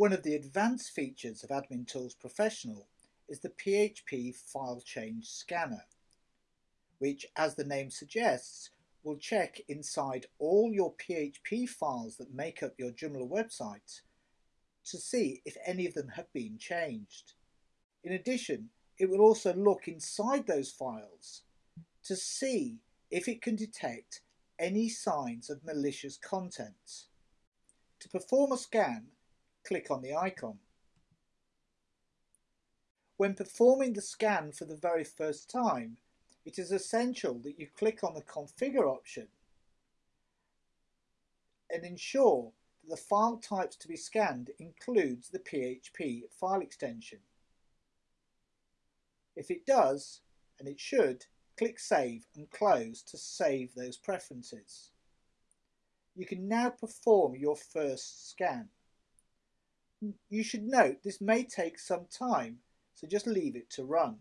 One of the advanced features of Admin Tools Professional is the PHP File Change Scanner, which, as the name suggests, will check inside all your PHP files that make up your Joomla website to see if any of them have been changed. In addition, it will also look inside those files to see if it can detect any signs of malicious content. To perform a scan, click on the icon. When performing the scan for the very first time, it is essential that you click on the Configure option and ensure that the file types to be scanned includes the PHP file extension. If it does, and it should, click Save and Close to save those preferences. You can now perform your first scan. You should note this may take some time, so just leave it to run.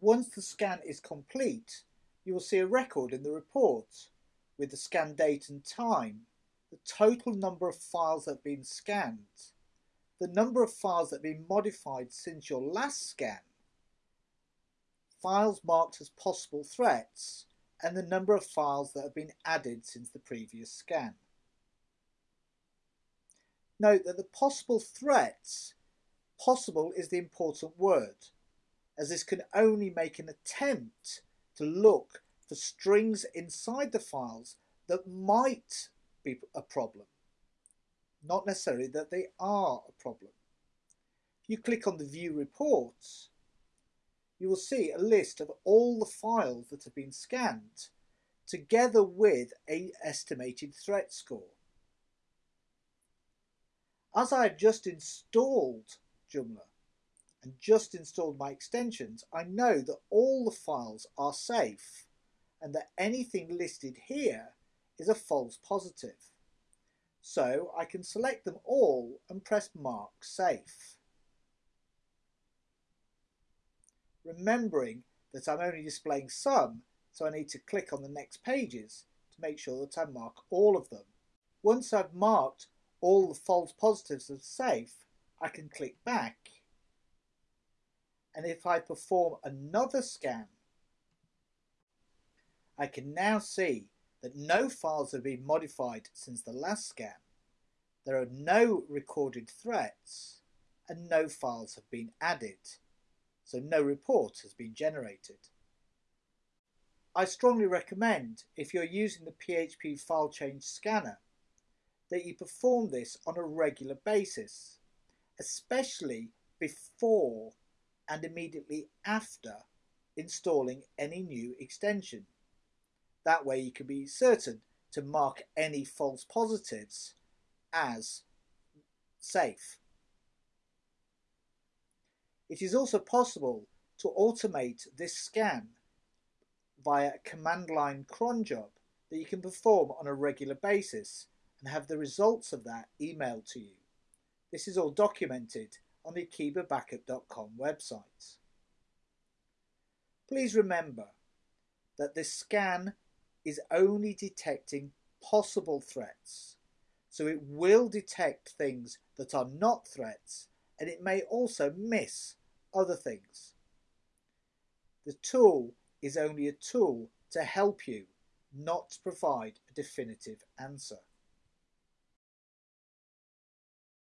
Once the scan is complete, you will see a record in the report with the scan date and time, the total number of files that have been scanned, the number of files that have been modified since your last scan, files marked as possible threats, and the number of files that have been added since the previous scan. Note that the possible threats, possible is the important word, as this can only make an attempt to look for strings inside the files that might be a problem, not necessarily that they are a problem. If you click on the View Reports, you will see a list of all the files that have been scanned together with a estimated threat score. As I have just installed Joomla and just installed my extensions, I know that all the files are safe and that anything listed here is a false positive. So I can select them all and press Mark Safe. remembering that I'm only displaying some, so I need to click on the next pages to make sure that I mark all of them. Once I've marked all the false positives are safe, I can click back. And if I perform another scan, I can now see that no files have been modified since the last scan. There are no recorded threats and no files have been added so no report has been generated. I strongly recommend, if you're using the PHP file change scanner, that you perform this on a regular basis, especially before and immediately after installing any new extension. That way you can be certain to mark any false positives as safe. It is also possible to automate this scan via a command line cron job that you can perform on a regular basis and have the results of that emailed to you. This is all documented on the akeebabackup.com website. Please remember that this scan is only detecting possible threats, so it will detect things that are not threats and it may also miss other things. The tool is only a tool to help you, not to provide a definitive answer.